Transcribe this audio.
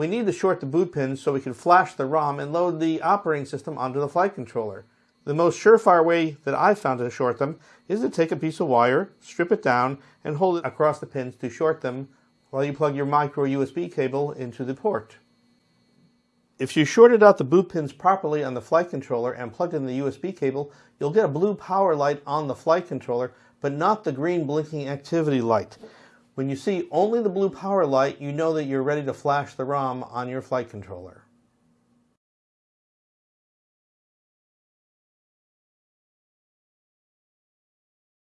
We need to short the boot pins so we can flash the ROM and load the operating system onto the flight controller. The most surefire way that I've found to short them is to take a piece of wire, strip it down, and hold it across the pins to short them while you plug your micro USB cable into the port. If you shorted out the boot pins properly on the flight controller and plugged in the USB cable, you'll get a blue power light on the flight controller, but not the green blinking activity light. When you see only the blue power light, you know that you're ready to flash the ROM on your flight controller.